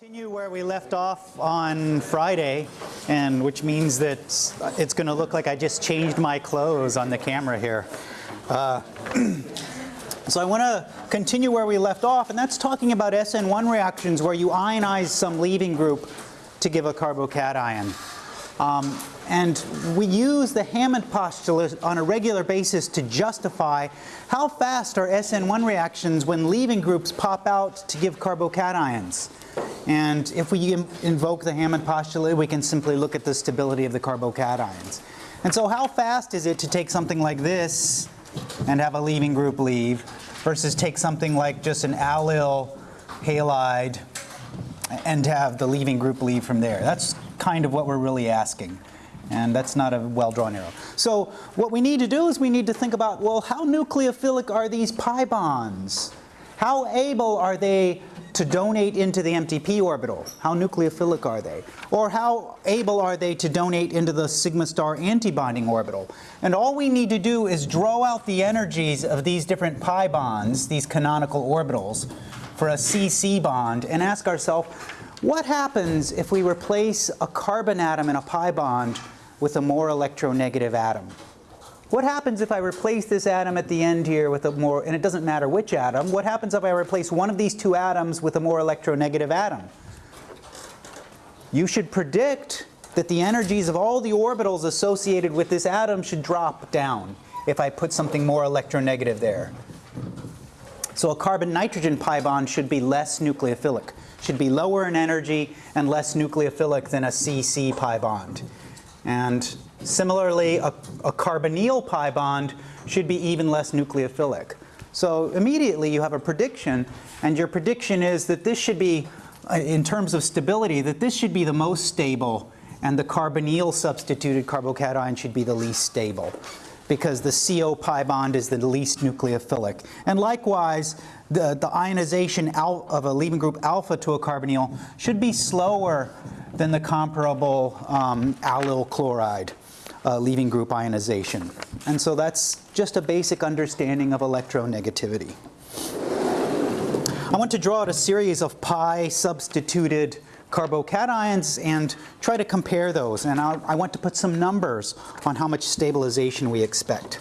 Continue where we left off on Friday, and which means that it's going to look like I just changed my clothes on the camera here. Uh, so I want to continue where we left off, and that's talking about SN1 reactions where you ionize some leaving group to give a carbocation. Um, and we use the Hammond postulate on a regular basis to justify how fast are SN1 reactions when leaving groups pop out to give carbocations. And if we invoke the Hammond postulate, we can simply look at the stability of the carbocations. And so how fast is it to take something like this and have a leaving group leave versus take something like just an allyl halide and have the leaving group leave from there? That's kind of what we're really asking. And that's not a well-drawn arrow. So what we need to do is we need to think about, well, how nucleophilic are these pi bonds? How able are they to donate into the empty p orbital? How nucleophilic are they? Or how able are they to donate into the sigma star antibonding orbital? And all we need to do is draw out the energies of these different pi bonds, these canonical orbitals, for a CC bond and ask ourselves, what happens if we replace a carbon atom in a pi bond with a more electronegative atom? What happens if I replace this atom at the end here with a more, and it doesn't matter which atom, what happens if I replace one of these two atoms with a more electronegative atom? You should predict that the energies of all the orbitals associated with this atom should drop down if I put something more electronegative there. So a carbon-nitrogen pi bond should be less nucleophilic, should be lower in energy and less nucleophilic than a CC pi bond. And Similarly, a, a carbonyl pi bond should be even less nucleophilic. So immediately you have a prediction, and your prediction is that this should be, uh, in terms of stability, that this should be the most stable, and the carbonyl substituted carbocation should be the least stable because the CO pi bond is the least nucleophilic. And likewise, the, the ionization of a leaving group alpha to a carbonyl should be slower than the comparable um, allyl chloride uh, leaving group ionization. And so that's just a basic understanding of electronegativity. I want to draw out a series of pi substituted carbocations and try to compare those. And I'll, i want to put some numbers on how much stabilization we expect.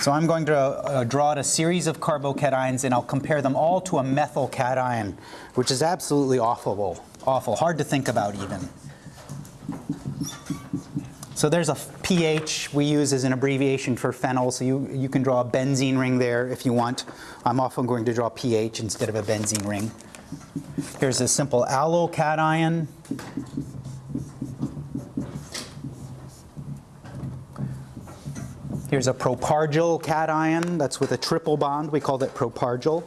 So I'm going to uh, draw out a series of carbocations and I'll compare them all to a methyl cation, which is absolutely awful, awful, hard to think about even. So there's a Ph we use as an abbreviation for phenyl, so you, you can draw a benzene ring there if you want. I'm often going to draw Ph instead of a benzene ring. Here's a simple allyl Here's a propargyl cation, that's with a triple bond, we call that propargyl.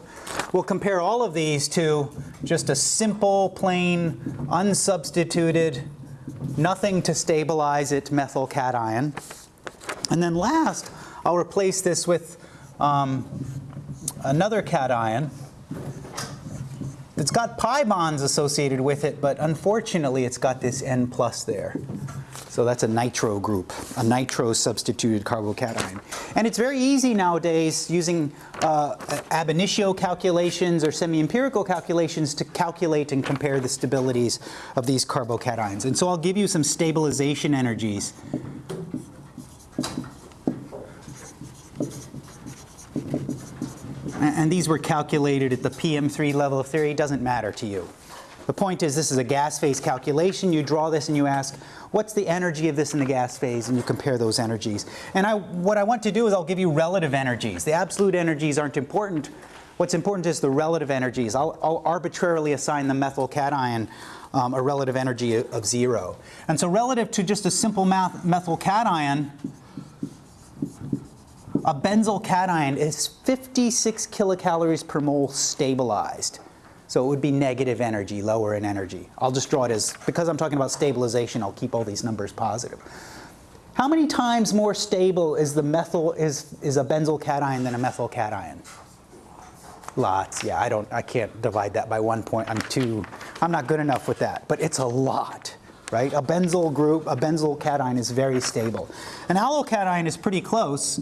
We'll compare all of these to just a simple, plain, unsubstituted nothing to stabilize it methyl cation. And then last, I'll replace this with um, another cation. It's got pi bonds associated with it, but unfortunately it's got this N plus there. So that's a nitro group, a nitro substituted carbocation. And it's very easy nowadays using uh, ab initio calculations or semi-empirical calculations to calculate and compare the stabilities of these carbocations. And so I'll give you some stabilization energies. And these were calculated at the PM3 level of theory. It doesn't matter to you. The point is this is a gas phase calculation. You draw this and you ask, what's the energy of this in the gas phase? And you compare those energies. And I, what I want to do is I'll give you relative energies. The absolute energies aren't important. What's important is the relative energies. I'll, I'll arbitrarily assign the methyl cation um, a relative energy of zero. And so relative to just a simple methyl cation, a benzyl cation is 56 kilocalories per mole stabilized. So it would be negative energy, lower in energy. I'll just draw it as, because I'm talking about stabilization, I'll keep all these numbers positive. How many times more stable is the methyl, is, is a benzyl cation than a methyl cation? Lots, yeah, I don't, I can't divide that by one point. I'm too, I'm not good enough with that, but it's a lot, right? A benzyl group, a benzyl cation is very stable. An allyl cation is pretty close,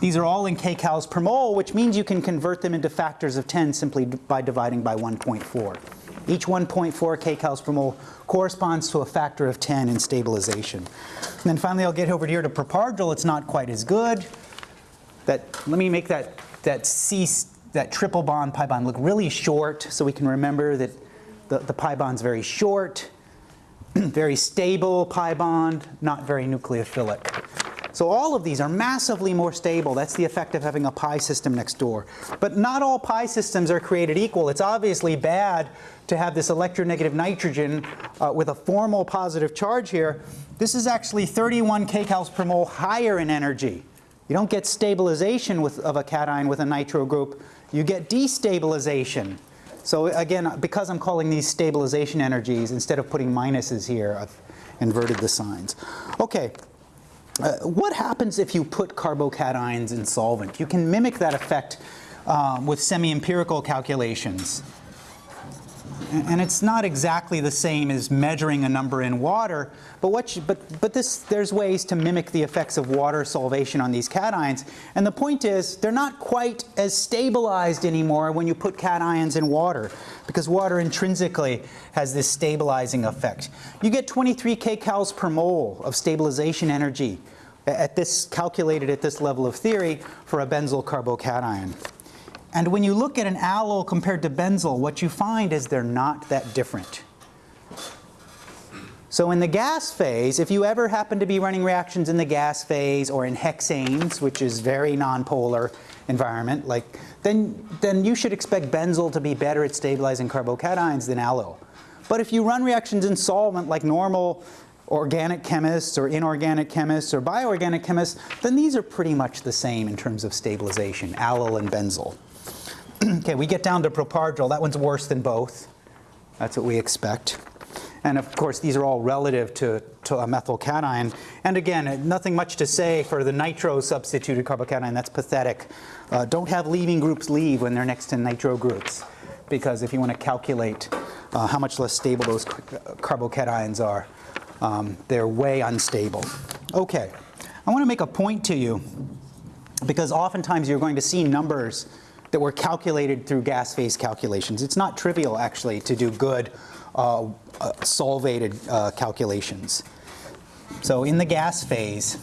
These are all in kcals per mole, which means you can convert them into factors of 10 simply by dividing by 1.4. Each 1.4 kcals per mole corresponds to a factor of 10 in stabilization. And then finally, I'll get over here to propargyl. It's not quite as good. That, let me make that, that C, that triple bond pi bond look really short so we can remember that the, the pi bond's very short, very stable pi bond, not very nucleophilic. So all of these are massively more stable. That's the effect of having a pi system next door. But not all pi systems are created equal. It's obviously bad to have this electronegative nitrogen uh, with a formal positive charge here. This is actually 31 kcals per mole higher in energy. You don't get stabilization with, of a cation with a nitro group. You get destabilization. So again, because I'm calling these stabilization energies, instead of putting minuses here, I've inverted the signs. Okay, uh, what happens if you put carbocations in solvent? You can mimic that effect um, with semi-empirical calculations. And it's not exactly the same as measuring a number in water, but, what you, but, but this, there's ways to mimic the effects of water solvation on these cations. And the point is, they're not quite as stabilized anymore when you put cations in water, because water intrinsically has this stabilizing effect. You get 23 kcals per mole of stabilization energy at this, calculated at this level of theory for a benzyl carbocation. And when you look at an allyl compared to benzyl, what you find is they're not that different. So in the gas phase, if you ever happen to be running reactions in the gas phase or in hexanes, which is very nonpolar environment, like, then, then you should expect benzyl to be better at stabilizing carbocations than allyl. But if you run reactions in solvent like normal organic chemists or inorganic chemists or bioorganic chemists, then these are pretty much the same in terms of stabilization, allyl and benzyl. okay, we get down to propargyl. That one's worse than both. That's what we expect. And of course, these are all relative to, to a methyl cation. And again, nothing much to say for the nitro substituted carbocation. That's pathetic. Uh, don't have leaving groups leave when they're next to nitro groups. Because if you want to calculate uh, how much less stable those carbocations are, um, they're way unstable. Okay, I want to make a point to you because oftentimes you're going to see numbers that were calculated through gas phase calculations. It's not trivial actually to do good uh, uh, solvated uh, calculations. So in the gas phase,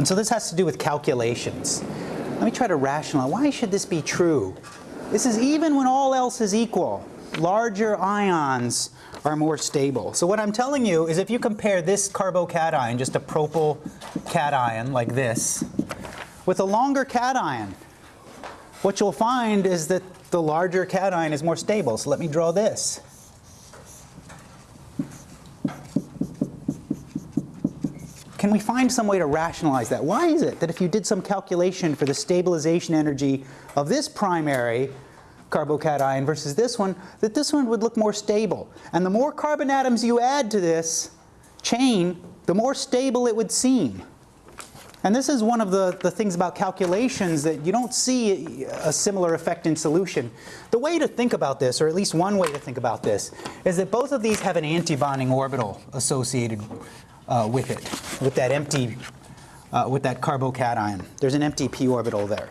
And so this has to do with calculations. Let me try to rationalize. Why should this be true? This is even when all else is equal. Larger ions are more stable. So what I'm telling you is if you compare this carbocation, just a propyl cation like this, with a longer cation, what you'll find is that the larger cation is more stable. So let me draw this. Can we find some way to rationalize that? Why is it that if you did some calculation for the stabilization energy of this primary carbocation versus this one, that this one would look more stable? And the more carbon atoms you add to this chain, the more stable it would seem. And this is one of the, the things about calculations that you don't see a similar effect in solution. The way to think about this, or at least one way to think about this, is that both of these have an antibonding orbital associated uh, with it, with that empty, uh, with that carbocation. There's an empty p orbital there.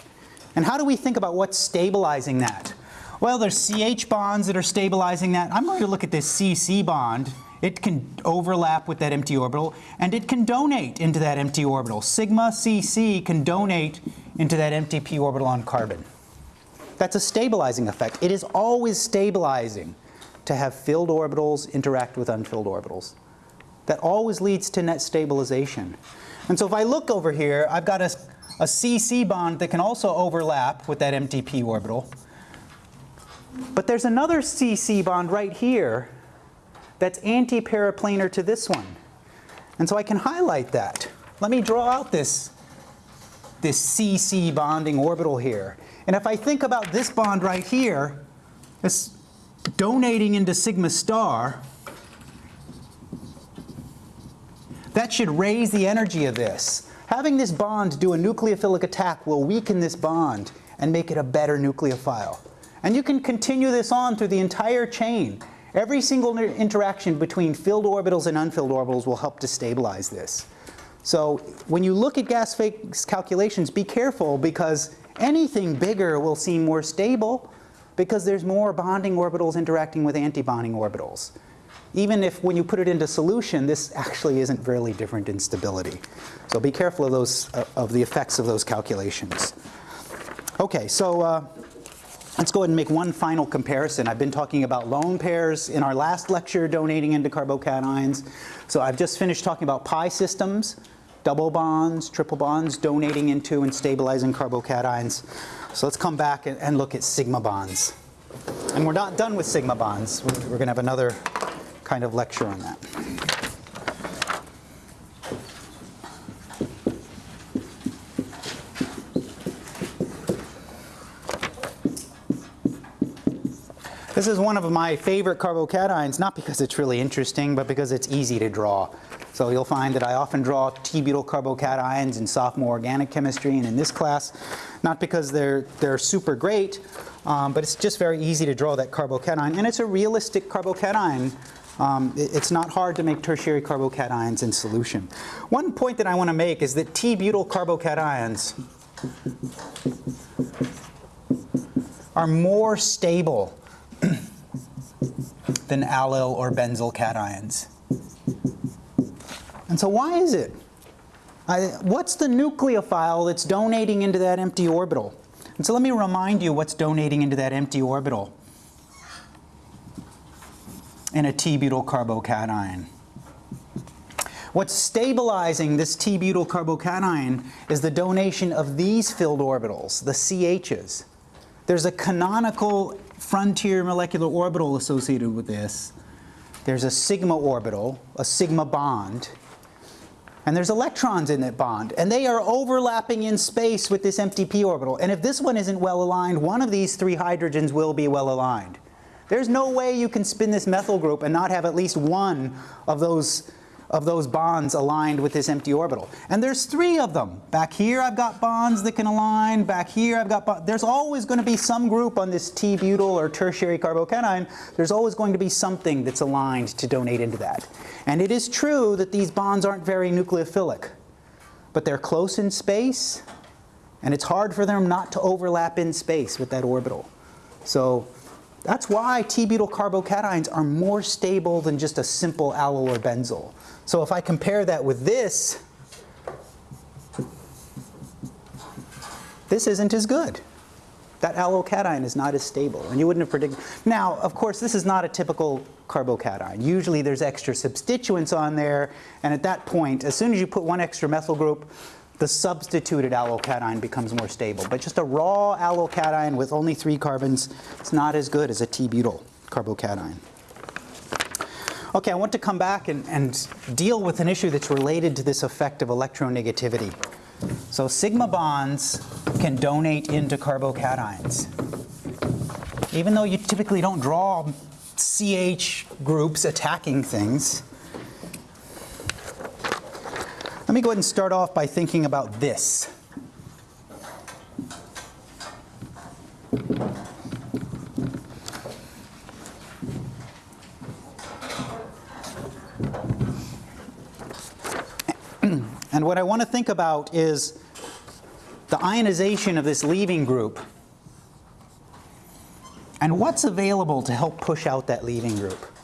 And how do we think about what's stabilizing that? Well, there's CH bonds that are stabilizing that. I'm going to look at this CC bond. It can overlap with that empty orbital, and it can donate into that empty orbital. Sigma CC can donate into that empty p orbital on carbon. That's a stabilizing effect. It is always stabilizing to have filled orbitals interact with unfilled orbitals that always leads to net stabilization. And so if I look over here, I've got a, a CC bond that can also overlap with that empty p orbital. But there's another CC bond right here that's anti-periplanar to this one. And so I can highlight that. Let me draw out this, this CC bonding orbital here. And if I think about this bond right here, this donating into sigma star, that should raise the energy of this. Having this bond do a nucleophilic attack will weaken this bond and make it a better nucleophile. And you can continue this on through the entire chain. Every single interaction between filled orbitals and unfilled orbitals will help to stabilize this. So when you look at gas phase calculations, be careful because anything bigger will seem more stable because there's more bonding orbitals interacting with antibonding orbitals. Even if when you put it into solution, this actually isn't really different in stability. So be careful of, those, uh, of the effects of those calculations. Okay, so uh, let's go ahead and make one final comparison. I've been talking about lone pairs in our last lecture donating into carbocations. So I've just finished talking about pi systems, double bonds, triple bonds donating into and stabilizing carbocations. So let's come back and, and look at sigma bonds. And we're not done with sigma bonds. We're, we're going to have another kind of lecture on that. This is one of my favorite carbocations, not because it's really interesting, but because it's easy to draw. So you'll find that I often draw T-butyl carbocations in sophomore organic chemistry and in this class, not because they're, they're super great, um, but it's just very easy to draw that carbocation. And it's a realistic carbocation. Um, it, it's not hard to make tertiary carbocations in solution. One point that I want to make is that T-butyl carbocations are more stable than allyl or benzyl cations. And so why is it? I, what's the nucleophile that's donating into that empty orbital? And so let me remind you what's donating into that empty orbital in a T-butyl carbocation. What's stabilizing this T-butyl carbocation is the donation of these filled orbitals, the CHs. There's a canonical frontier molecular orbital associated with this. There's a sigma orbital, a sigma bond, and there's electrons in that bond, and they are overlapping in space with this empty p orbital. And if this one isn't well aligned, one of these three hydrogens will be well aligned. There's no way you can spin this methyl group and not have at least one of those of those bonds aligned with this empty orbital. And there's three of them. Back here I've got bonds that can align. Back here I've got There's always going to be some group on this T-butyl or tertiary carbocation. There's always going to be something that's aligned to donate into that. And it is true that these bonds aren't very nucleophilic. But they're close in space. And it's hard for them not to overlap in space with that orbital. So that's why T-butyl carbocations are more stable than just a simple allyl or benzyl. So if I compare that with this, this isn't as good. That allyl cation is not as stable, and you wouldn't have predicted. Now, of course, this is not a typical carbocation. Usually there's extra substituents on there, and at that point, as soon as you put one extra methyl group, the substituted allyl cation becomes more stable. But just a raw allyl cation with only three carbons, it's not as good as a T-butyl carbocation. Okay, I want to come back and, and deal with an issue that's related to this effect of electronegativity. So sigma bonds can donate into carbocations. Even though you typically don't draw CH groups attacking things, let me go ahead and start off by thinking about this. And what I want to think about is the ionization of this leaving group and what's available to help push out that leaving group.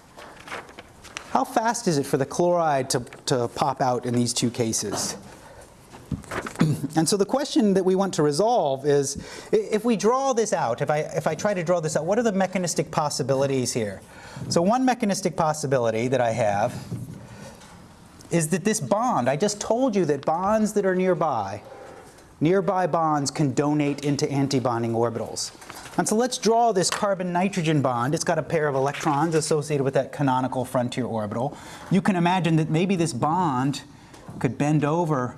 How fast is it for the chloride to, to pop out in these two cases? and so the question that we want to resolve is, if we draw this out, if I, if I try to draw this out, what are the mechanistic possibilities here? So one mechanistic possibility that I have is that this bond, I just told you that bonds that are nearby, nearby bonds can donate into antibonding orbitals. And so let's draw this carbon-nitrogen bond. It's got a pair of electrons associated with that canonical frontier orbital. You can imagine that maybe this bond could bend over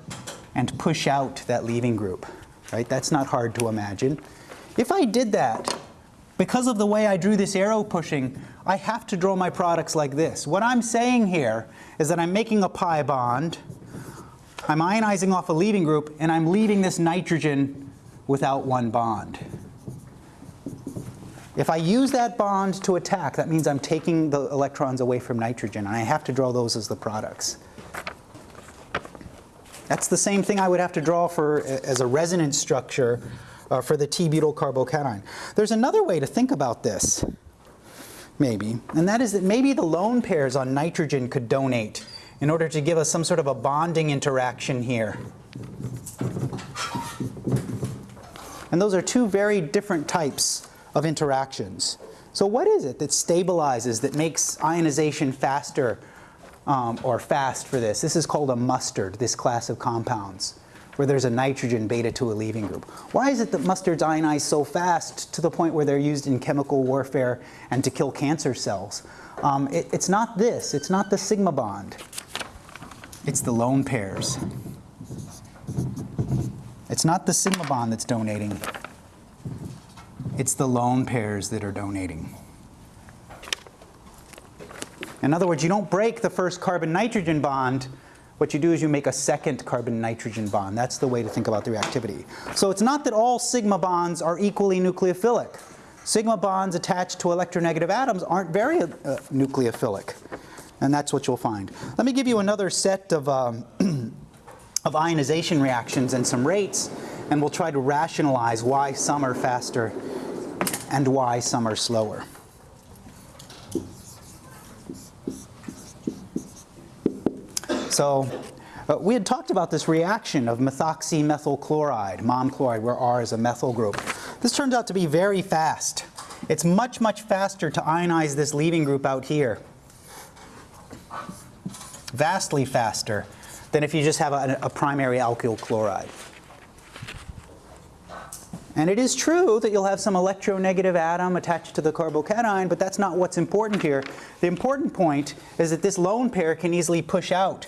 and push out that leaving group, right? That's not hard to imagine. If I did that, because of the way I drew this arrow pushing, I have to draw my products like this. What I'm saying here is that I'm making a pi bond I'm ionizing off a leaving group, and I'm leaving this nitrogen without one bond. If I use that bond to attack, that means I'm taking the electrons away from nitrogen, and I have to draw those as the products. That's the same thing I would have to draw for as a resonance structure uh, for the T-butyl carbocation. There's another way to think about this, maybe, and that is that maybe the lone pairs on nitrogen could donate in order to give us some sort of a bonding interaction here. And those are two very different types of interactions. So what is it that stabilizes, that makes ionization faster um, or fast for this? This is called a mustard, this class of compounds, where there's a nitrogen beta to a leaving group. Why is it that mustards ionize so fast to the point where they're used in chemical warfare and to kill cancer cells? Um, it, it's not this, it's not the sigma bond. It's the lone pairs. It's not the sigma bond that's donating. It's the lone pairs that are donating. In other words, you don't break the first carbon-nitrogen bond. What you do is you make a second carbon-nitrogen bond. That's the way to think about the reactivity. So it's not that all sigma bonds are equally nucleophilic. Sigma bonds attached to electronegative atoms aren't very uh, nucleophilic. And that's what you'll find. Let me give you another set of, um, of ionization reactions and some rates, and we'll try to rationalize why some are faster and why some are slower. So uh, we had talked about this reaction of methoxymethyl chloride, mom chloride, where R is a methyl group. This turns out to be very fast. It's much, much faster to ionize this leaving group out here. Vastly faster than if you just have a, a primary alkyl chloride. And it is true that you'll have some electronegative atom attached to the carbocation, but that's not what's important here. The important point is that this lone pair can easily push out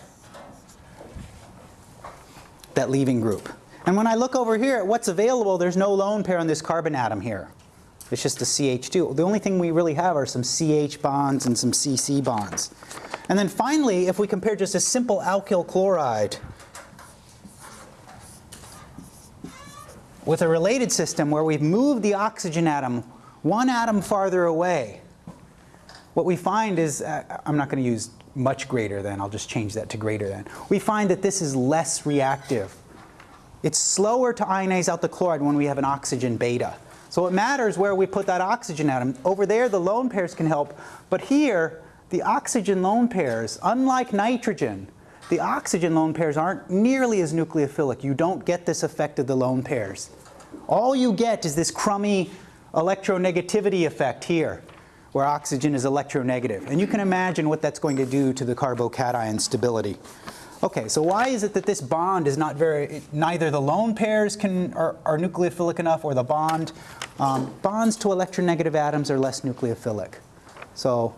that leaving group. And when I look over here at what's available, there's no lone pair on this carbon atom here. It's just a CH2. The only thing we really have are some CH bonds and some CC bonds. And then finally, if we compare just a simple alkyl chloride with a related system where we've moved the oxygen atom one atom farther away, what we find is, uh, I'm not going to use much greater than, I'll just change that to greater than. We find that this is less reactive. It's slower to ionize out the chloride when we have an oxygen beta. So it matters where we put that oxygen atom. Over there the lone pairs can help, but here the oxygen lone pairs, unlike nitrogen, the oxygen lone pairs aren't nearly as nucleophilic. You don't get this effect of the lone pairs. All you get is this crummy electronegativity effect here, where oxygen is electronegative. And you can imagine what that's going to do to the carbocation stability. Okay, so why is it that this bond is not very, neither the lone pairs can, are, are nucleophilic enough or the bond. Um, bonds to electronegative atoms are less nucleophilic. So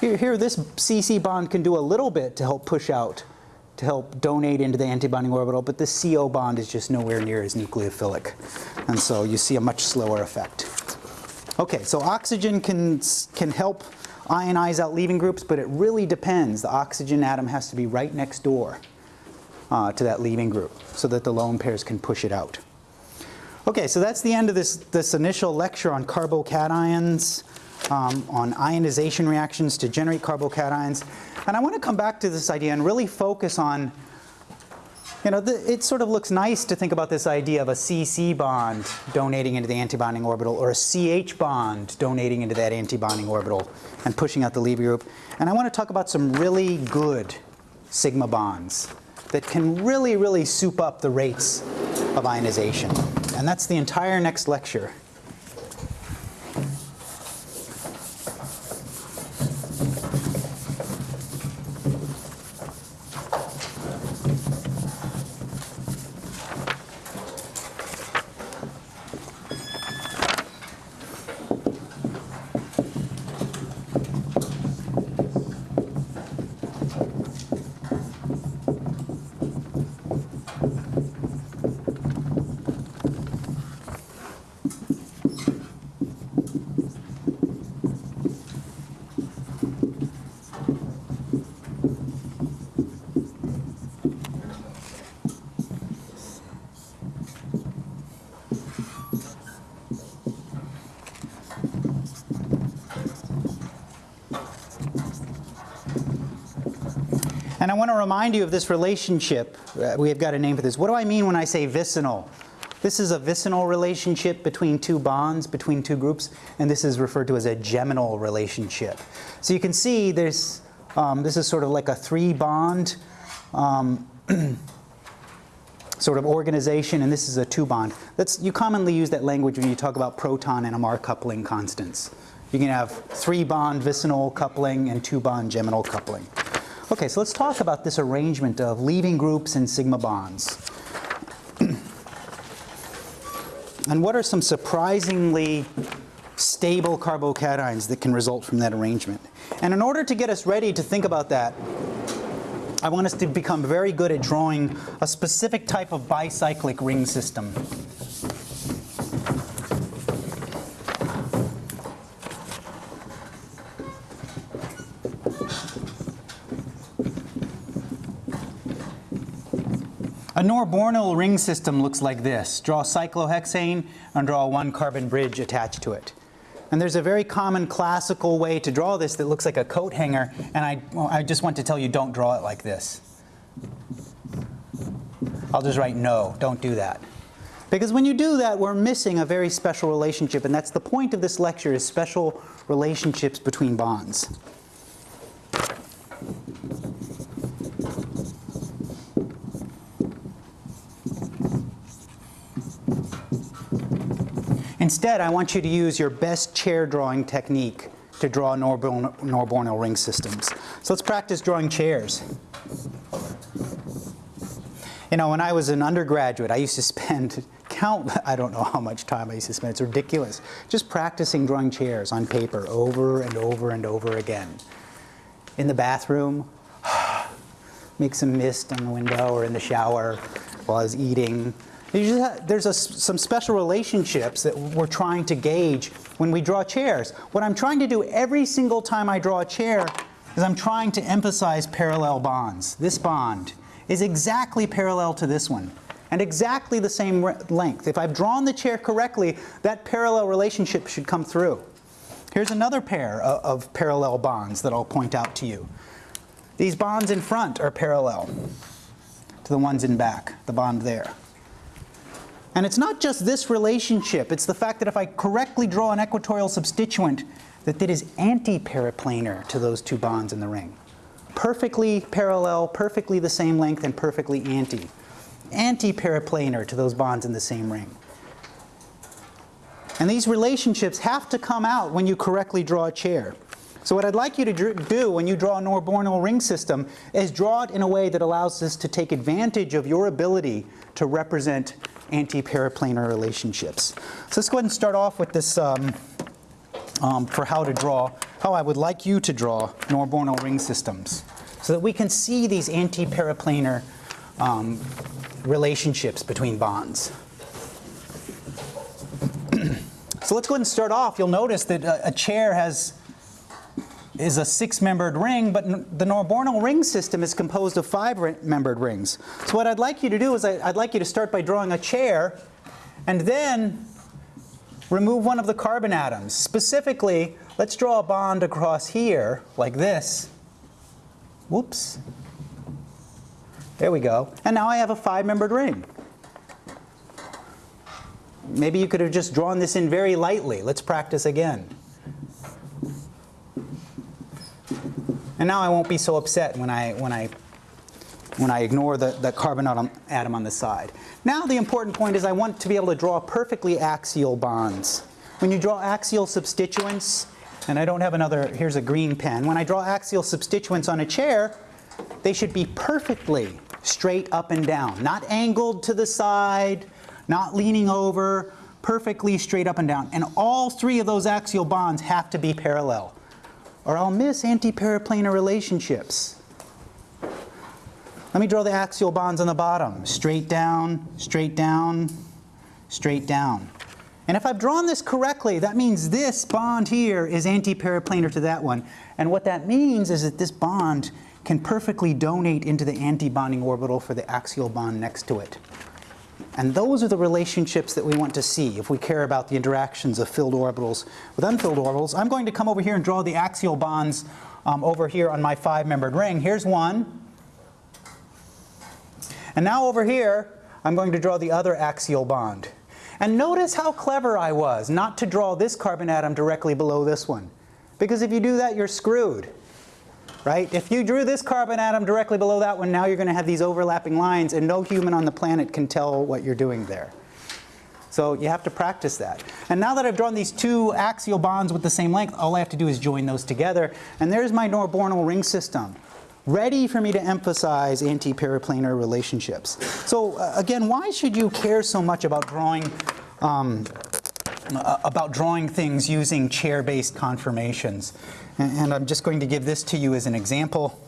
here, here this CC bond can do a little bit to help push out to help donate into the antibonding orbital, but the CO bond is just nowhere near as nucleophilic. And so you see a much slower effect. Okay, so oxygen can, can help ionize out leaving groups, but it really depends. The oxygen atom has to be right next door uh, to that leaving group so that the lone pairs can push it out. Okay, so that's the end of this, this initial lecture on carbocations um, on ionization reactions to generate carbocations. And I want to come back to this idea and really focus on, you know, the, it sort of looks nice to think about this idea of a CC bond donating into the antibonding orbital or a CH bond donating into that antibonding orbital and pushing out the leaving group. And I want to talk about some really good sigma bonds that can really, really soup up the rates of ionization. And that's the entire next lecture. Remind you of this relationship. Uh, we have got a name for this. What do I mean when I say vicinal? This is a vicinal relationship between two bonds, between two groups, and this is referred to as a geminal relationship. So you can see there's, um, this is sort of like a three bond um, sort of organization, and this is a two bond. That's, you commonly use that language when you talk about proton NMR coupling constants. You can have three bond vicinal coupling and two bond geminal coupling. Okay, so let's talk about this arrangement of leaving groups and sigma bonds. and what are some surprisingly stable carbocations that can result from that arrangement? And in order to get us ready to think about that, I want us to become very good at drawing a specific type of bicyclic ring system. A Norbornyl ring system looks like this. Draw cyclohexane and draw one carbon bridge attached to it. And there's a very common classical way to draw this that looks like a coat hanger, and I, well, I just want to tell you don't draw it like this. I'll just write no, don't do that. Because when you do that, we're missing a very special relationship, and that's the point of this lecture is special relationships between bonds. Instead, I want you to use your best chair drawing technique to draw Norbornyl ring systems. So let's practice drawing chairs. You know, when I was an undergraduate, I used to spend count, I don't know how much time I used to spend, it's ridiculous, just practicing drawing chairs on paper over and over and over again. In the bathroom, make some mist on the window or in the shower while I was eating, have, there's a, some special relationships that we're trying to gauge when we draw chairs. What I'm trying to do every single time I draw a chair is I'm trying to emphasize parallel bonds. This bond is exactly parallel to this one and exactly the same length. If I've drawn the chair correctly, that parallel relationship should come through. Here's another pair of, of parallel bonds that I'll point out to you. These bonds in front are parallel to the ones in back, the bond there. And it's not just this relationship, it's the fact that if I correctly draw an equatorial substituent, that it is anti-periplanar to those two bonds in the ring. Perfectly parallel, perfectly the same length, and perfectly anti. Anti-periplanar to those bonds in the same ring. And these relationships have to come out when you correctly draw a chair. So what I'd like you to do when you draw a Norbornyl ring system is draw it in a way that allows us to take advantage of your ability to represent anti-periplanar relationships. So let's go ahead and start off with this um, um, for how to draw, how I would like you to draw Norbornyl ring systems so that we can see these anti-periplanar um, relationships between bonds. so let's go ahead and start off. You'll notice that a, a chair has is a six-membered ring, but the Norbornyl ring system is composed of five-membered rings. So what I'd like you to do is I, would like you to start by drawing a chair and then remove one of the carbon atoms. Specifically, let's draw a bond across here like this. Whoops. There we go. And now I have a five-membered ring. Maybe you could have just drawn this in very lightly. Let's practice again. And now I won't be so upset when I, when I, when I ignore the, the carbon atom, atom on the side. Now the important point is I want to be able to draw perfectly axial bonds. When you draw axial substituents, and I don't have another, here's a green pen. When I draw axial substituents on a chair, they should be perfectly straight up and down, not angled to the side, not leaning over, perfectly straight up and down. And all three of those axial bonds have to be parallel or I'll miss anti-periplanar relationships. Let me draw the axial bonds on the bottom. Straight down, straight down, straight down. And if I've drawn this correctly, that means this bond here is anti-periplanar to that one. And what that means is that this bond can perfectly donate into the antibonding orbital for the axial bond next to it. And those are the relationships that we want to see if we care about the interactions of filled orbitals with unfilled orbitals. I'm going to come over here and draw the axial bonds um, over here on my five-membered ring. Here's one. And now over here, I'm going to draw the other axial bond. And notice how clever I was not to draw this carbon atom directly below this one. Because if you do that, you're screwed. Right? If you drew this carbon atom directly below that one, now you're going to have these overlapping lines and no human on the planet can tell what you're doing there. So you have to practice that. And now that I've drawn these two axial bonds with the same length, all I have to do is join those together. And there's my Norbornyl ring system ready for me to emphasize anti-periplanar relationships. So uh, again, why should you care so much about drawing um, uh, about drawing things using chair-based conformations? And, and, I'm just going to give this to you as an example.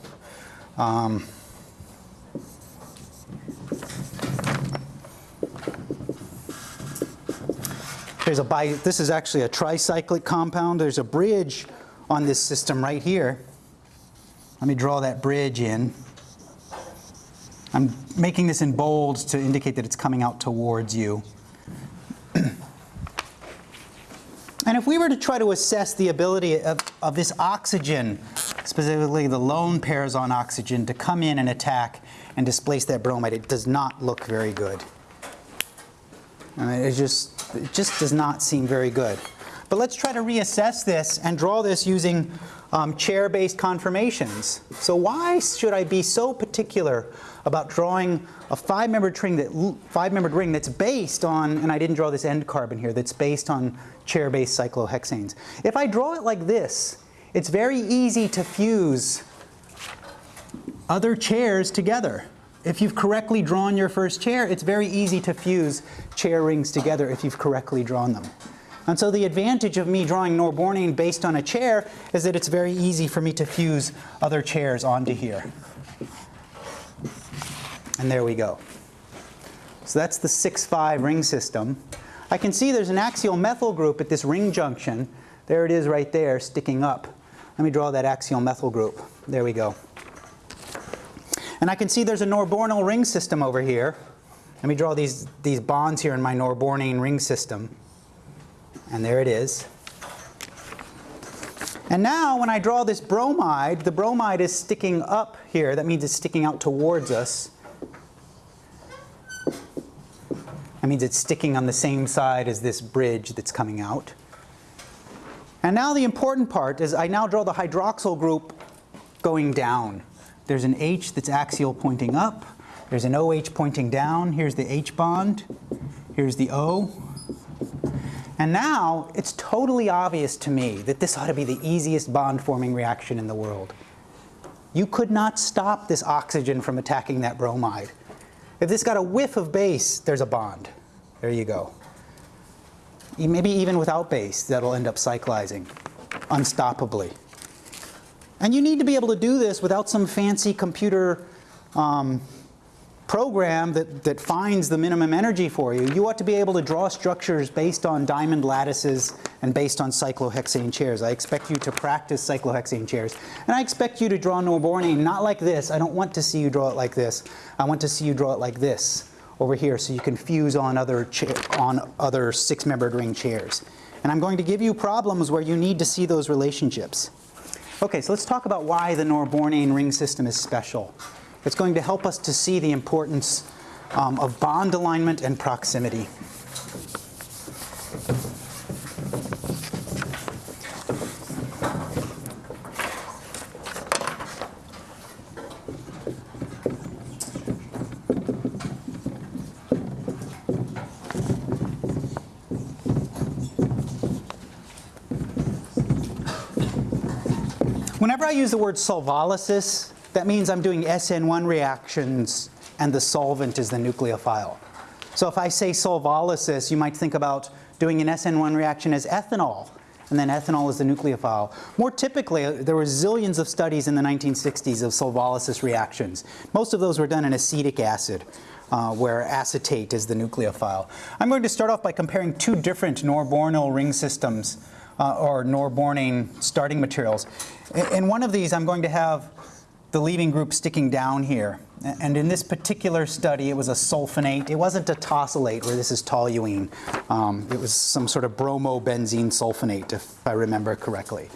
Um, there's a bi this is actually a tricyclic compound. There's a bridge on this system right here. Let me draw that bridge in. I'm making this in bold to indicate that it's coming out towards you. and if we were to try to assess the ability of, of this oxygen, specifically the lone pairs on oxygen, to come in and attack and displace that bromide, it does not look very good. I mean, it, just, it just does not seem very good. But let's try to reassess this and draw this using um, chair-based conformations. So why should I be so particular about drawing a five-membered ring, that, five-membered ring that's based on, and I didn't draw this end carbon here, that's based on chair-based cyclohexanes. If I draw it like this, it's very easy to fuse other chairs together. If you've correctly drawn your first chair, it's very easy to fuse chair rings together if you've correctly drawn them. And so the advantage of me drawing Norbornene based on a chair is that it's very easy for me to fuse other chairs onto here. And there we go. So that's the 6-5 ring system. I can see there's an axial methyl group at this ring junction. There it is right there sticking up. Let me draw that axial methyl group. There we go. And I can see there's a Norbornyl ring system over here. Let me draw these, these bonds here in my Norbornene ring system. And there it is. And now when I draw this bromide, the bromide is sticking up here. That means it's sticking out towards us. That means it's sticking on the same side as this bridge that's coming out. And now the important part is I now draw the hydroxyl group going down. There's an H that's axial pointing up. There's an OH pointing down. Here's the H bond. Here's the O. And now it's totally obvious to me that this ought to be the easiest bond forming reaction in the world. You could not stop this oxygen from attacking that bromide. If this got a whiff of base, there's a bond. There you go. Maybe even without base, that'll end up cyclizing unstoppably. And you need to be able to do this without some fancy computer um, program that, that finds the minimum energy for you, you ought to be able to draw structures based on diamond lattices and based on cyclohexane chairs. I expect you to practice cyclohexane chairs. And I expect you to draw Norbornene not like this. I don't want to see you draw it like this. I want to see you draw it like this over here so you can fuse on other, on other six-membered ring chairs. And I'm going to give you problems where you need to see those relationships. Okay, so let's talk about why the Norbornene ring system is special. It's going to help us to see the importance um, of bond alignment and proximity. Whenever I use the word solvolysis, that means I'm doing SN1 reactions and the solvent is the nucleophile. So if I say solvolysis, you might think about doing an SN1 reaction as ethanol, and then ethanol is the nucleophile. More typically, there were zillions of studies in the 1960s of solvolysis reactions. Most of those were done in acetic acid, uh, where acetate is the nucleophile. I'm going to start off by comparing two different Norbornyl ring systems, uh, or Norbornene starting materials. In one of these, I'm going to have the leaving group sticking down here. And in this particular study, it was a sulfonate. It wasn't a tosylate where this is toluene. Um, it was some sort of bromobenzene sulfonate, if I remember correctly.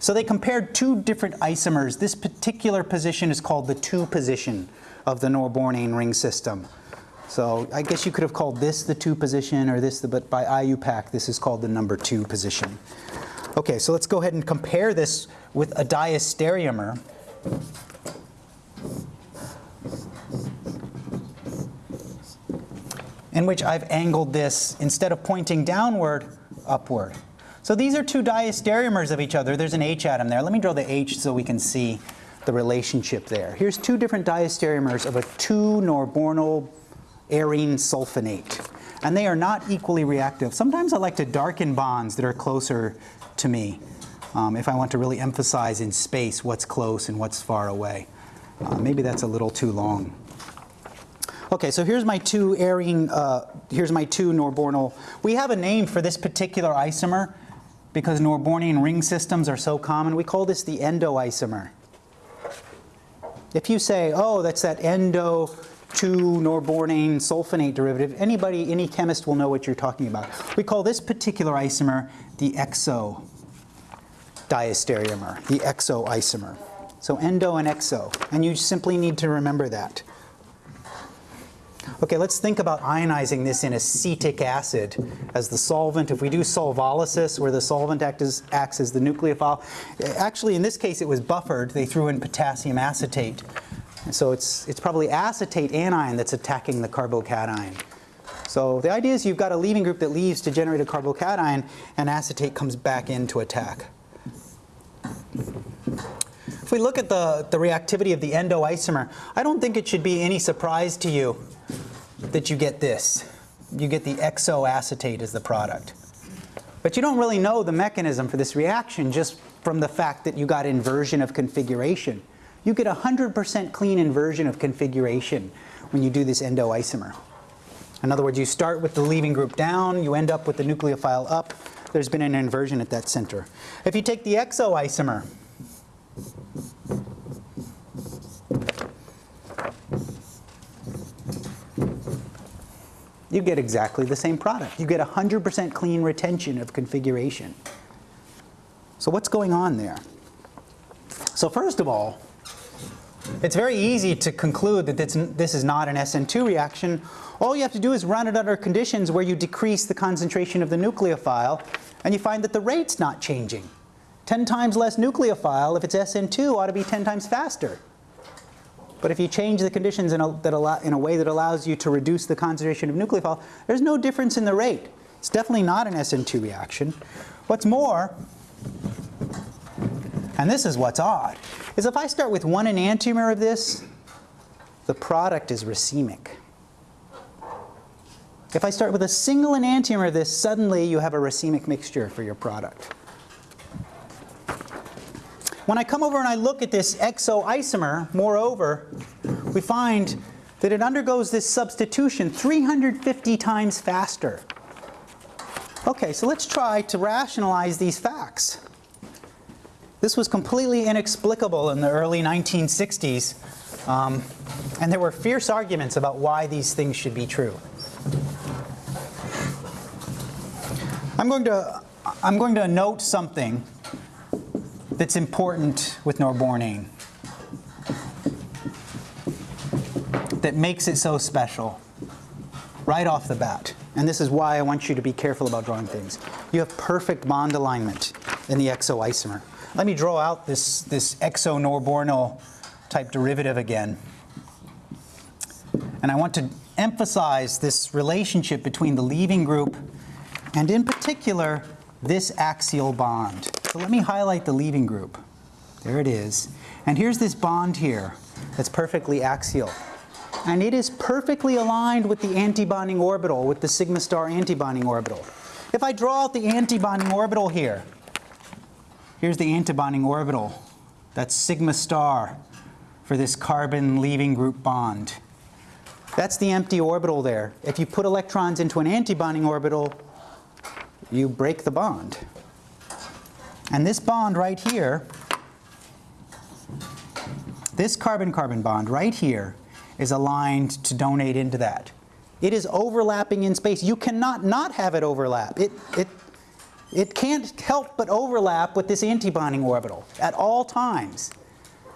So they compared two different isomers. This particular position is called the 2 position of the Norbornane ring system. So I guess you could have called this the 2 position or this, the, but by IUPAC this is called the number 2 position. Okay, so let's go ahead and compare this with a diastereomer. In which I've angled this, instead of pointing downward, upward. So these are two diastereomers of each other. There's an H atom there. Let me draw the H so we can see the relationship there. Here's two different diastereomers of a 2-norbornyl arene sulfonate. And they are not equally reactive. Sometimes I like to darken bonds that are closer to me um, if I want to really emphasize in space what's close and what's far away. Uh, maybe that's a little too long. Okay, so here's my two arene, uh, here's my two Norbornyl. We have a name for this particular isomer because Norbornene ring systems are so common. We call this the endoisomer. If you say, oh, that's that endo 2-norbornane sulfonate derivative, anybody, any chemist will know what you're talking about. We call this particular isomer the exo diastereomer, the exo isomer. So endo and exo, and you simply need to remember that. Okay, let's think about ionizing this in acetic acid as the solvent. If we do solvolysis, where the solvent act acts as the nucleophile, actually in this case it was buffered. They threw in potassium acetate. So it's, it's probably acetate anion that's attacking the carbocation. So the idea is you've got a leaving group that leaves to generate a carbocation and acetate comes back in to attack. If we look at the, the reactivity of the endoisomer, I don't think it should be any surprise to you that you get this. You get the exoacetate as the product. But you don't really know the mechanism for this reaction just from the fact that you got inversion of configuration. You get 100% clean inversion of configuration when you do this endoisomer. In other words, you start with the leaving group down, you end up with the nucleophile up. There's been an inversion at that center. If you take the exoisomer, you get exactly the same product. You get 100% clean retention of configuration. So what's going on there? So first of all, it's very easy to conclude that this is not an SN2 reaction. All you have to do is run it under conditions where you decrease the concentration of the nucleophile and you find that the rate's not changing. 10 times less nucleophile, if it's SN2, ought to be 10 times faster. But if you change the conditions in a, that allow, in a way that allows you to reduce the concentration of nucleophile, there's no difference in the rate. It's definitely not an SN2 reaction. What's more, and this is what's odd, is if I start with one enantiomer of this, the product is racemic. If I start with a single enantiomer of this, suddenly you have a racemic mixture for your product. When I come over and I look at this exoisomer, moreover, we find that it undergoes this substitution 350 times faster. Okay, so let's try to rationalize these facts. This was completely inexplicable in the early 1960s, um, and there were fierce arguments about why these things should be true. I'm going to, I'm going to note something that's important with Norbornane that makes it so special right off the bat. And this is why I want you to be careful about drawing things. You have perfect bond alignment in the exoisomer. Let me draw out this, this exonorbornyl type derivative again. And I want to emphasize this relationship between the leaving group and in particular this axial bond. So let me highlight the leaving group. There it is. And here's this bond here that's perfectly axial. And it is perfectly aligned with the antibonding orbital, with the sigma star antibonding orbital. If I draw out the antibonding orbital here, here's the antibonding orbital. That's sigma star for this carbon leaving group bond. That's the empty orbital there. If you put electrons into an antibonding orbital, you break the bond. And this bond right here, this carbon-carbon bond right here is aligned to donate into that. It is overlapping in space. You cannot not have it overlap. It, it, it can't help but overlap with this antibonding orbital at all times.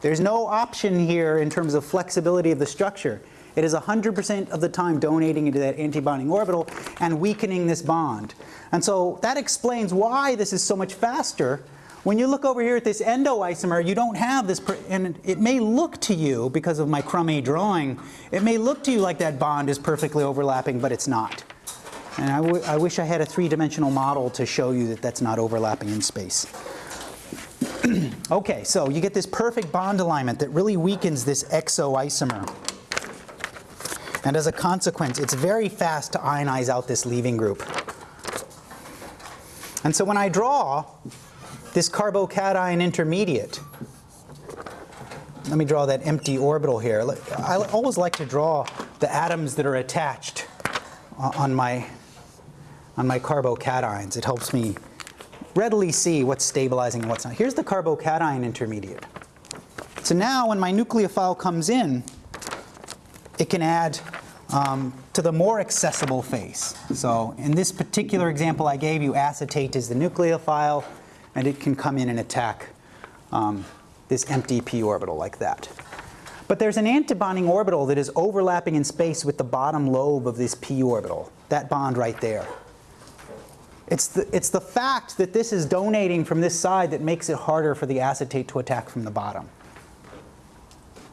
There's no option here in terms of flexibility of the structure. It is 100% of the time donating into that antibonding orbital and weakening this bond. And so that explains why this is so much faster. When you look over here at this endoisomer, you don't have this, and it may look to you, because of my crummy drawing, it may look to you like that bond is perfectly overlapping, but it's not. And I, I wish I had a three-dimensional model to show you that that's not overlapping in space. okay, so you get this perfect bond alignment that really weakens this exoisomer. And as a consequence, it's very fast to ionize out this leaving group. And so when I draw this carbocation intermediate, let me draw that empty orbital here. I always like to draw the atoms that are attached on my, on my carbocations. It helps me readily see what's stabilizing and what's not. Here's the carbocation intermediate. So now when my nucleophile comes in, it can add um, to the more accessible phase. So in this particular example I gave you, acetate is the nucleophile, and it can come in and attack um, this empty p orbital like that. But there's an antibonding orbital that is overlapping in space with the bottom lobe of this p orbital, that bond right there. It's the, it's the fact that this is donating from this side that makes it harder for the acetate to attack from the bottom.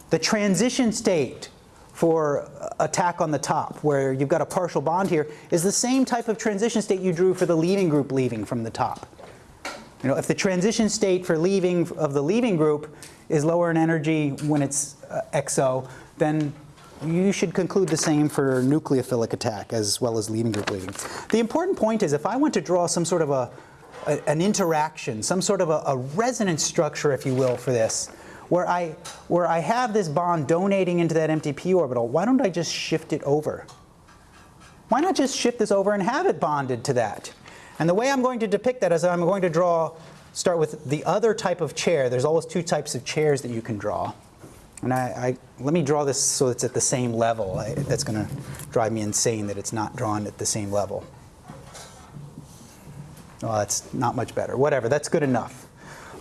The transition state for attack on the top, where you've got a partial bond here, is the same type of transition state you drew for the leaving group leaving from the top. You know, if the transition state for leaving of the leaving group is lower in energy when it's uh, exo, then you should conclude the same for nucleophilic attack as well as leaving group leaving. The important point is if I want to draw some sort of a, a an interaction, some sort of a, a resonance structure, if you will, for this, where I, where I have this bond donating into that empty p orbital, why don't I just shift it over? Why not just shift this over and have it bonded to that? And the way I'm going to depict that is I'm going to draw, start with the other type of chair. There's always two types of chairs that you can draw. And I, I let me draw this so it's at the same level. I, that's going to drive me insane that it's not drawn at the same level. Well, that's not much better. Whatever, that's good enough.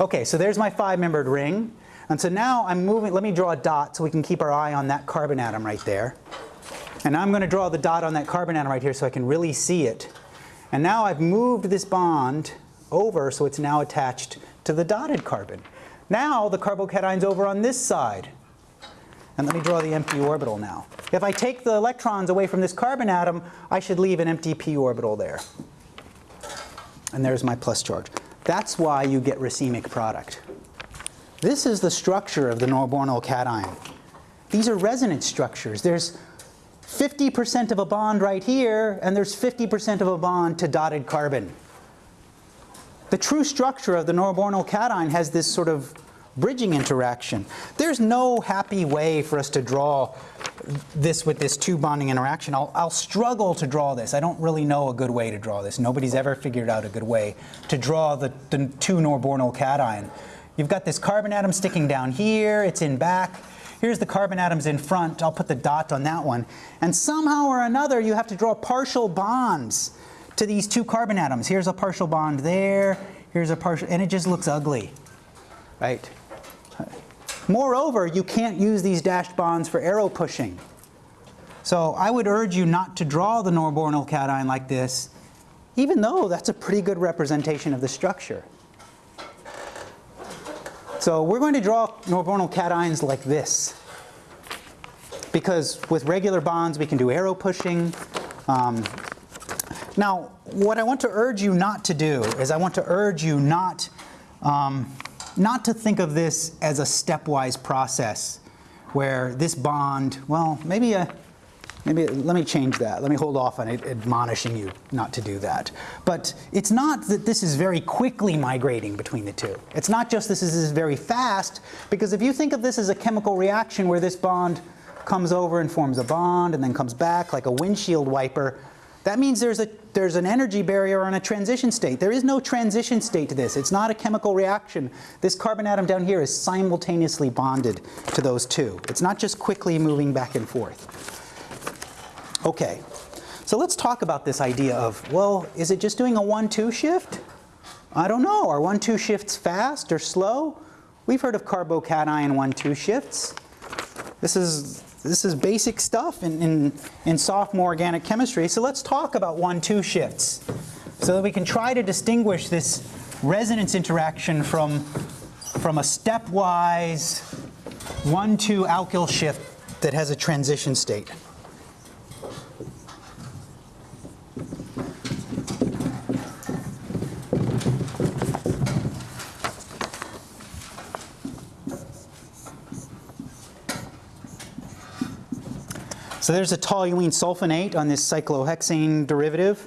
Okay, so there's my five-membered ring. And so now I'm moving, let me draw a dot so we can keep our eye on that carbon atom right there. And I'm going to draw the dot on that carbon atom right here so I can really see it. And now I've moved this bond over so it's now attached to the dotted carbon. Now the carbocation's over on this side. And let me draw the empty orbital now. If I take the electrons away from this carbon atom, I should leave an empty p orbital there. And there's my plus charge. That's why you get racemic product. This is the structure of the Norbornyl cation. These are resonance structures. There's 50% of a bond right here, and there's 50% of a bond to dotted carbon. The true structure of the Norbornyl cation has this sort of bridging interaction. There's no happy way for us to draw this with this two bonding interaction. I'll, I'll, struggle to draw this. I don't really know a good way to draw this. Nobody's ever figured out a good way to draw the, the two Norbornyl cation. You've got this carbon atom sticking down here, it's in back. Here's the carbon atoms in front, I'll put the dot on that one. And somehow or another you have to draw partial bonds to these two carbon atoms. Here's a partial bond there, here's a partial, and it just looks ugly, right? Moreover, you can't use these dashed bonds for arrow pushing. So I would urge you not to draw the Norbornyl cation like this, even though that's a pretty good representation of the structure. So we're going to draw Norbornyl cations like this. Because with regular bonds we can do arrow pushing. Um, now what I want to urge you not to do is I want to urge you not, um, not to think of this as a stepwise process where this bond, well maybe a, Maybe let me change that. Let me hold off on admonishing you not to do that. But it's not that this is very quickly migrating between the two. It's not just this is very fast, because if you think of this as a chemical reaction where this bond comes over and forms a bond and then comes back like a windshield wiper, that means there's, a, there's an energy barrier on a transition state. There is no transition state to this. It's not a chemical reaction. This carbon atom down here is simultaneously bonded to those two. It's not just quickly moving back and forth. Okay, so let's talk about this idea of, well, is it just doing a 1-2 shift? I don't know. Are 1-2 shifts fast or slow? we've heard of carbocation 1-2 shifts. This is, this is basic stuff in, in, in sophomore organic chemistry. So let's talk about 1-2 shifts so that we can try to distinguish this resonance interaction from, from a stepwise 1-2 alkyl shift that has a transition state. So there's a toluene sulfonate on this cyclohexane derivative.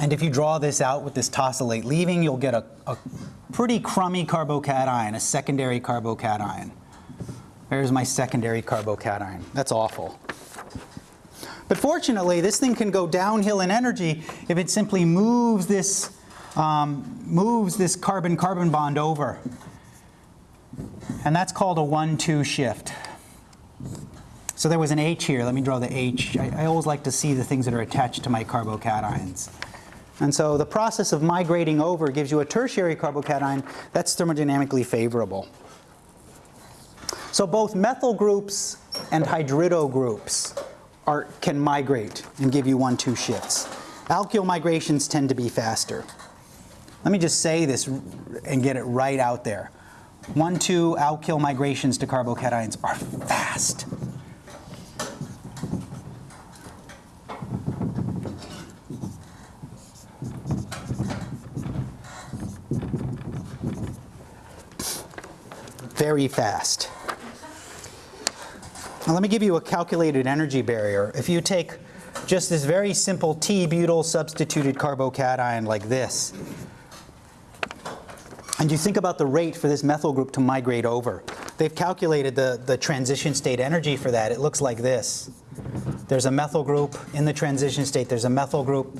And if you draw this out with this tosylate leaving, you'll get a, a pretty crummy carbocation, a secondary carbocation. There's my secondary carbocation. That's awful. But fortunately, this thing can go downhill in energy if it simply moves this, um, moves this carbon-carbon bond over. And that's called a 1-2 shift. So there was an H here. Let me draw the H. I, I always like to see the things that are attached to my carbocations. And so the process of migrating over gives you a tertiary carbocation that's thermodynamically favorable. So both methyl groups and hydrido groups are, can migrate and give you one, two shifts. Alkyl migrations tend to be faster. Let me just say this and get it right out there. One, two alkyl migrations to carbocations are fast. Very fast. Now let me give you a calculated energy barrier. If you take just this very simple T-butyl substituted carbocation like this, and you think about the rate for this methyl group to migrate over, they've calculated the, the transition state energy for that. It looks like this. There's a methyl group in the transition state. There's a methyl group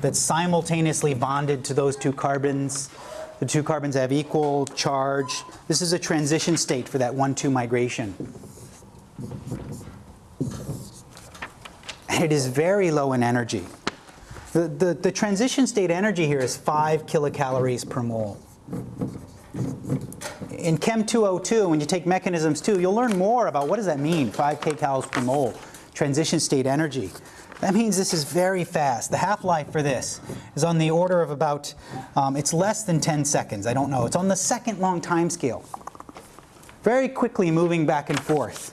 that's simultaneously bonded to those two carbons. The two carbons have equal charge. This is a transition state for that 1-2 migration. And it is very low in energy. The, the, the, transition state energy here is 5 kilocalories per mole. In Chem 202, when you take mechanisms 2, you'll learn more about what does that mean, 5 kcals per mole, transition state energy. That means this is very fast. The half-life for this is on the order of about, um, it's less than 10 seconds. I don't know. It's on the second long time scale. Very quickly moving back and forth.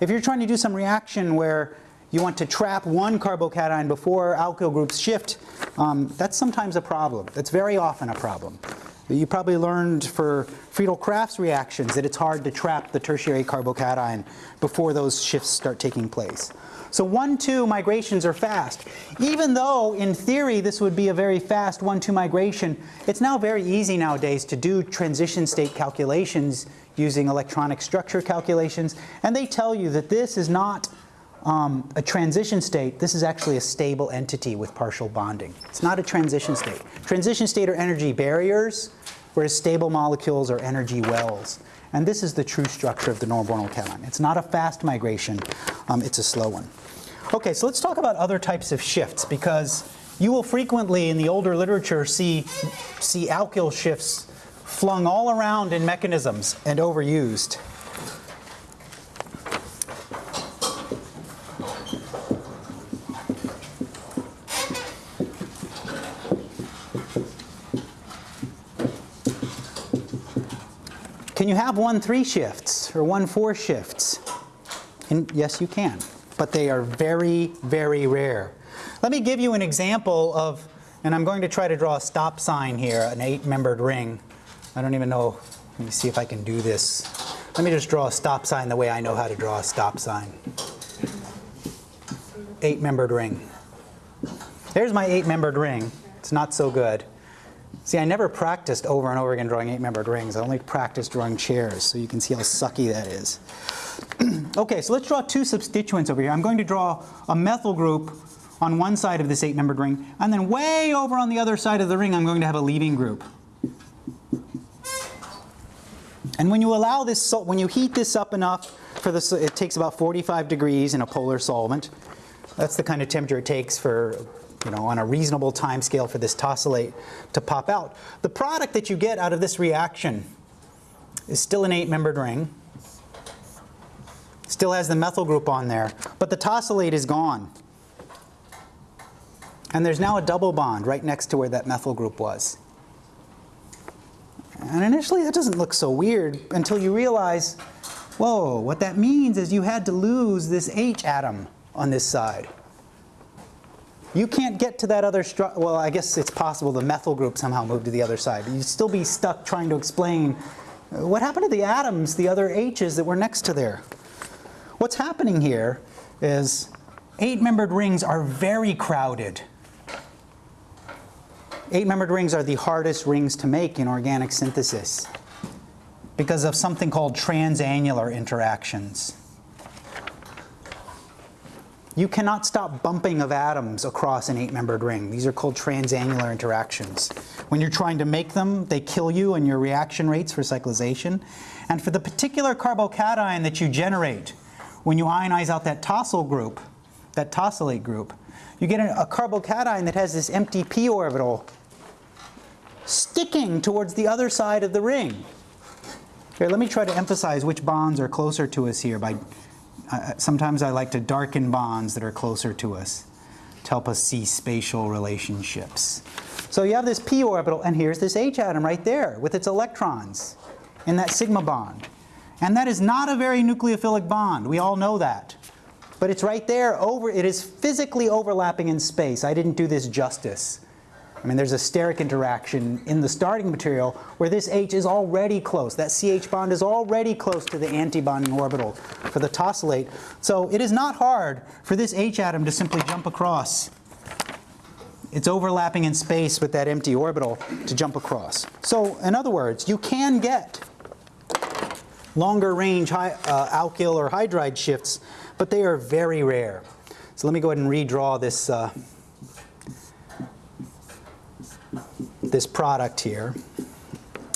If you're trying to do some reaction where you want to trap one carbocation before alkyl groups shift, um, that's sometimes a problem. That's very often a problem. You probably learned for Friedel-Crafts reactions that it's hard to trap the tertiary carbocation before those shifts start taking place. So 1-2 migrations are fast. Even though in theory this would be a very fast 1-2 migration, it's now very easy nowadays to do transition state calculations using electronic structure calculations. And they tell you that this is not um, a transition state, this is actually a stable entity with partial bonding. It's not a transition state. Transition state are energy barriers, whereas stable molecules are energy wells. And this is the true structure of the Norbornyl cation. It's not a fast migration, um, it's a slow one. Okay, so let's talk about other types of shifts because you will frequently in the older literature see, see alkyl shifts flung all around in mechanisms and overused. Can you have one three shifts or one four shifts? And yes, you can, but they are very, very rare. Let me give you an example of, and I'm going to try to draw a stop sign here, an eight-membered ring. I don't even know, let me see if I can do this. Let me just draw a stop sign the way I know how to draw a stop sign. Eight-membered ring. There's my eight-membered ring. It's not so good. See, I never practiced over and over again drawing eight-membered rings. I only practiced drawing chairs, so you can see how sucky that is. okay, so let's draw two substituents over here. I'm going to draw a methyl group on one side of this eight-membered ring, and then way over on the other side of the ring, I'm going to have a leaving group. And when you allow this, salt, when you heat this up enough for this, it takes about 45 degrees in a polar solvent. That's the kind of temperature it takes for, you know, on a reasonable time scale for this tosylate to pop out. The product that you get out of this reaction is still an eight-membered ring. Still has the methyl group on there, but the tosylate is gone. And there's now a double bond right next to where that methyl group was. And initially that doesn't look so weird until you realize, whoa, what that means is you had to lose this H atom on this side. You can't get to that other stru well, I guess it's possible the methyl group somehow moved to the other side. But you'd still be stuck trying to explain uh, what happened to the atoms, the other H's that were next to there. What's happening here is eight-membered rings are very crowded. Eight-membered rings are the hardest rings to make in organic synthesis because of something called transannular interactions. You cannot stop bumping of atoms across an eight-membered ring. These are called transannular interactions. When you're trying to make them, they kill you and your reaction rates for cyclization. And for the particular carbocation that you generate, when you ionize out that tosyl group, that tosylate group, you get a, carbocation that has this empty p orbital sticking towards the other side of the ring. Here, let me try to emphasize which bonds are closer to us here by uh, sometimes I like to darken bonds that are closer to us to help us see spatial relationships. So you have this p orbital, and here's this H atom right there with its electrons in that sigma bond. And that is not a very nucleophilic bond. We all know that. But it's right there over, it is physically overlapping in space. I didn't do this justice. I mean, there's a steric interaction in the starting material where this H is already close. That CH bond is already close to the antibonding orbital for the tosylate. So it is not hard for this H atom to simply jump across. It's overlapping in space with that empty orbital to jump across. So in other words, you can get longer range uh, alkyl or hydride shifts, but they are very rare. So let me go ahead and redraw this uh, this product here.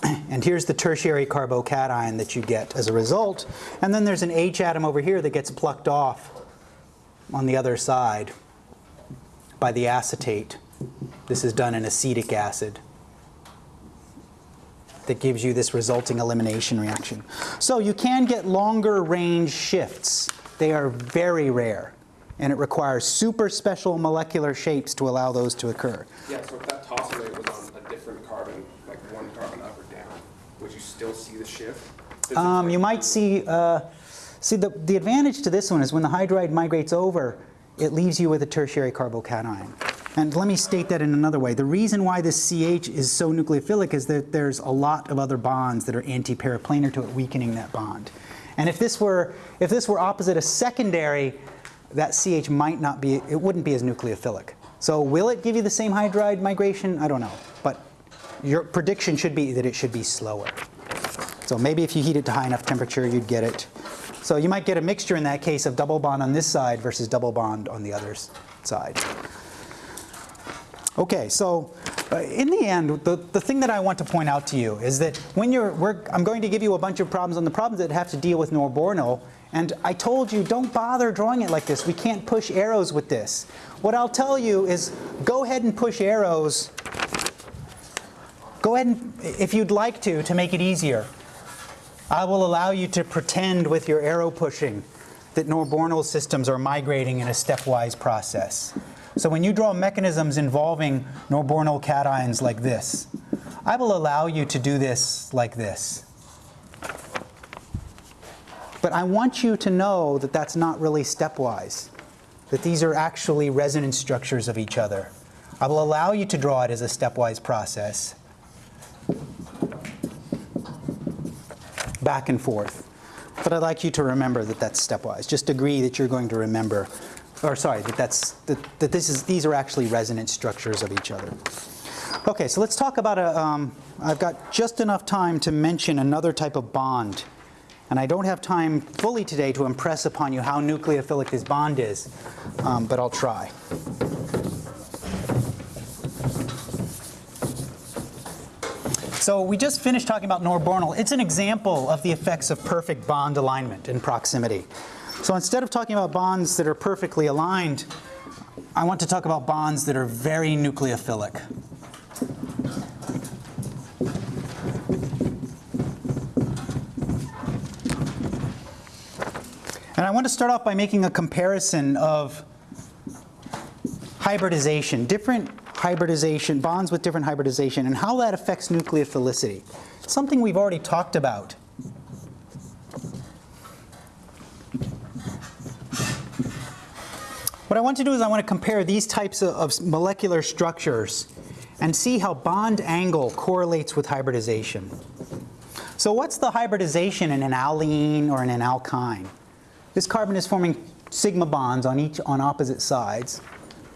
And here's the tertiary carbocation that you get as a result. And then there's an H atom over here that gets plucked off on the other side by the acetate. This is done in acetic acid that gives you this resulting elimination reaction. So you can get longer range shifts. They are very rare. And it requires super special molecular shapes to allow those to occur. Yeah, so if that was on a different carbon, like one carbon up or down, would you still see the shift? Um, you might see, uh, see the, the advantage to this one is when the hydride migrates over, it leaves you with a tertiary carbocation. And let me state that in another way. The reason why this CH is so nucleophilic is that there's a lot of other bonds that are anti-periplanar to it, weakening that bond. And if this were, if this were opposite a secondary, that CH might not be, it wouldn't be as nucleophilic. So will it give you the same hydride migration? I don't know. But your prediction should be that it should be slower. So maybe if you heat it to high enough temperature, you'd get it. So you might get a mixture in that case of double bond on this side versus double bond on the other side. Okay, so uh, in the end, the, the thing that I want to point out to you is that when you're, I'm going to give you a bunch of problems on the problems that have to deal with Norbornyl, and I told you, don't bother drawing it like this. We can't push arrows with this. What I'll tell you is go ahead and push arrows. Go ahead and, if you'd like to, to make it easier. I will allow you to pretend with your arrow pushing that Norbornyl systems are migrating in a stepwise process. So when you draw mechanisms involving Norbornyl cations like this, I will allow you to do this like this. But I want you to know that that's not really stepwise, that these are actually resonance structures of each other. I will allow you to draw it as a stepwise process, back and forth. But I'd like you to remember that that's stepwise. Just agree that you're going to remember, or sorry, that, that's, that, that this is, these are actually resonance structures of each other. Okay, so let's talk about a, um, I've got just enough time to mention another type of bond. And I don't have time fully today to impress upon you how nucleophilic this bond is, um, but I'll try. So we just finished talking about norbornyl. It's an example of the effects of perfect bond alignment and proximity. So instead of talking about bonds that are perfectly aligned, I want to talk about bonds that are very nucleophilic. And I want to start off by making a comparison of hybridization. Different hybridization, bonds with different hybridization, and how that affects nucleophilicity. Something we've already talked about. What I want to do is I want to compare these types of, of molecular structures and see how bond angle correlates with hybridization. So what's the hybridization in an allene or in an alkyne? This carbon is forming sigma bonds on each on opposite sides.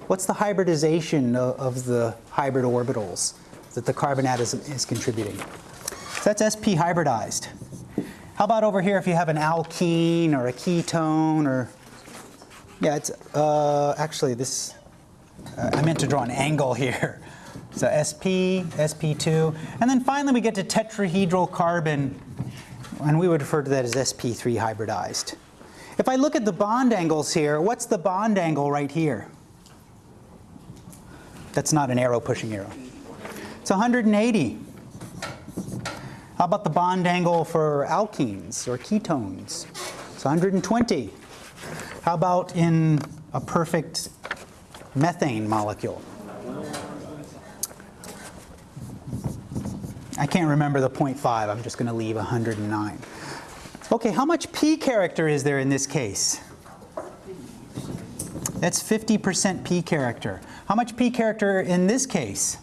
What's the hybridization of, of the hybrid orbitals that the carbon atom is, contributing? So that's sp hybridized. How about over here if you have an alkene or a ketone or yeah, it's uh, actually this. Uh, I meant to draw an angle here. So SP, SP2, and then finally we get to tetrahedral carbon, and we would refer to that as SP3 hybridized. If I look at the bond angles here, what's the bond angle right here? That's not an arrow pushing arrow. It's 180. How about the bond angle for alkenes or ketones? It's 120. How about in a perfect methane molecule? I can't remember the 0.5, I'm just going to leave 109. Okay, how much p character is there in this case? That's 50% p character. How much p character in this case?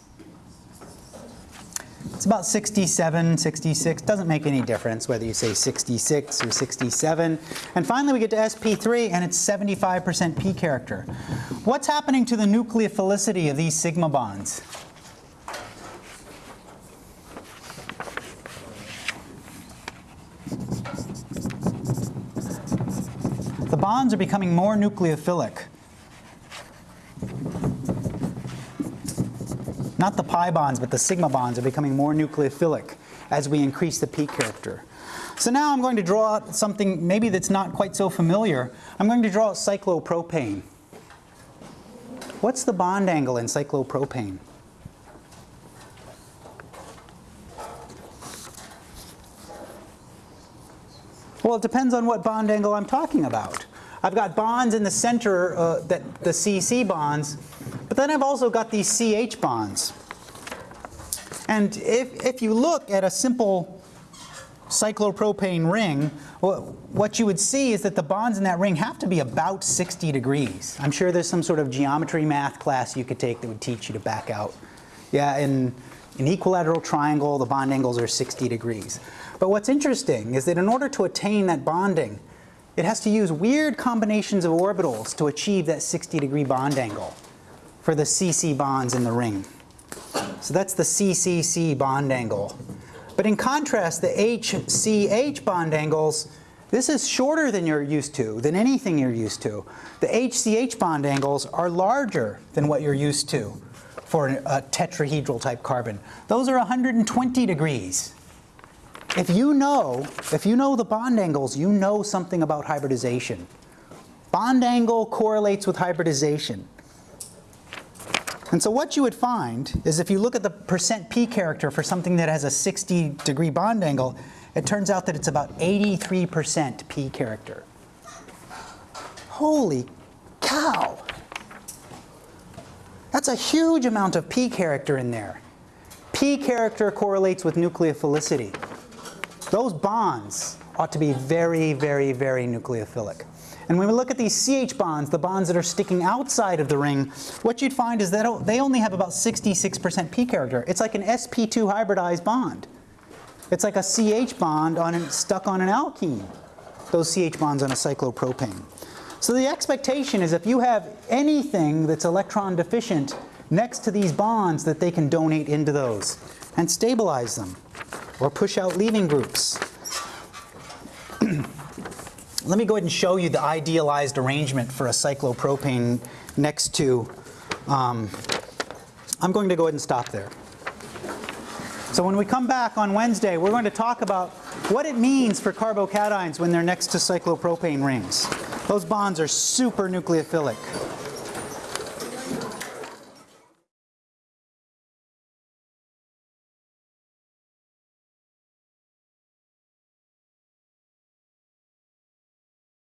It's about 67, 66, doesn't make any difference whether you say 66 or 67. And finally we get to sp3 and it's 75% p character. What's happening to the nucleophilicity of these sigma bonds? The bonds are becoming more nucleophilic. Not the pi bonds, but the sigma bonds are becoming more nucleophilic as we increase the p character. So now I'm going to draw something maybe that's not quite so familiar. I'm going to draw cyclopropane. What's the bond angle in cyclopropane? Well, it depends on what bond angle I'm talking about. I've got bonds in the center, uh, that the CC bonds, but then I've also got these CH bonds. And if, if you look at a simple cyclopropane ring, what you would see is that the bonds in that ring have to be about 60 degrees. I'm sure there's some sort of geometry math class you could take that would teach you to back out. Yeah, in an equilateral triangle, the bond angles are 60 degrees. But what's interesting is that in order to attain that bonding, it has to use weird combinations of orbitals to achieve that 60 degree bond angle for the CC bonds in the ring. So that's the CCC bond angle. But in contrast, the HCH bond angles, this is shorter than you're used to, than anything you're used to. The HCH bond angles are larger than what you're used to for a tetrahedral type carbon. Those are 120 degrees. If you know, if you know the bond angles, you know something about hybridization. Bond angle correlates with hybridization. And so what you would find is if you look at the percent p character for something that has a 60 degree bond angle, it turns out that it's about 83% p character. Holy cow! That's a huge amount of p character in there. p character correlates with nucleophilicity. Those bonds ought to be very, very, very nucleophilic. And when we look at these CH bonds, the bonds that are sticking outside of the ring, what you'd find is that they only have about 66% p character. It's like an sp2 hybridized bond. It's like a CH bond on an, stuck on an alkene, those CH bonds on a cyclopropane. So the expectation is if you have anything that's electron deficient next to these bonds that they can donate into those and stabilize them or push out leaving groups. Let me go ahead and show you the idealized arrangement for a cyclopropane next to, um, I'm going to go ahead and stop there. So when we come back on Wednesday, we're going to talk about what it means for carbocations when they're next to cyclopropane rings. Those bonds are super nucleophilic.